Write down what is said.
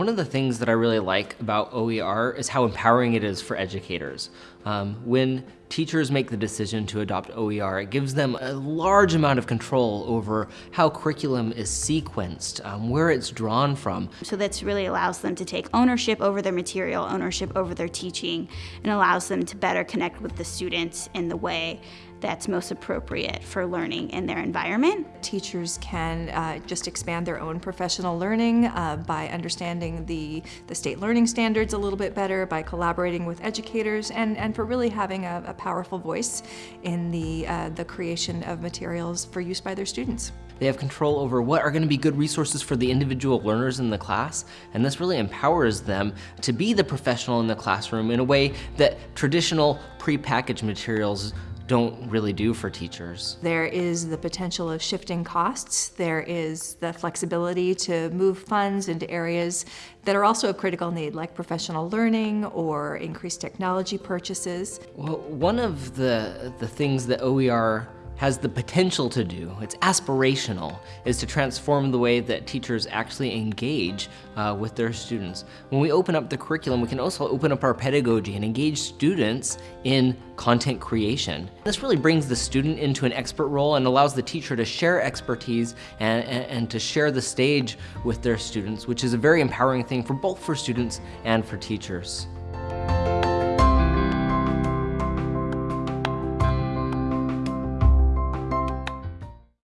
One of the things that I really like about OER is how empowering it is for educators. Um, when teachers make the decision to adopt OER, it gives them a large amount of control over how curriculum is sequenced, um, where it's drawn from. So this really allows them to take ownership over their material, ownership over their teaching, and allows them to better connect with the students in the way that's most appropriate for learning in their environment. Teachers can uh, just expand their own professional learning uh, by understanding the, the state learning standards a little bit better, by collaborating with educators, and, and for really having a, a powerful voice in the, uh, the creation of materials for use by their students. They have control over what are going to be good resources for the individual learners in the class, and this really empowers them to be the professional in the classroom in a way that traditional prepackaged materials don't really do for teachers. There is the potential of shifting costs. There is the flexibility to move funds into areas that are also of critical need, like professional learning or increased technology purchases. Well, one of the, the things that OER has the potential to do, it's aspirational, is to transform the way that teachers actually engage uh, with their students. When we open up the curriculum, we can also open up our pedagogy and engage students in content creation. This really brings the student into an expert role and allows the teacher to share expertise and, and, and to share the stage with their students, which is a very empowering thing for both for students and for teachers.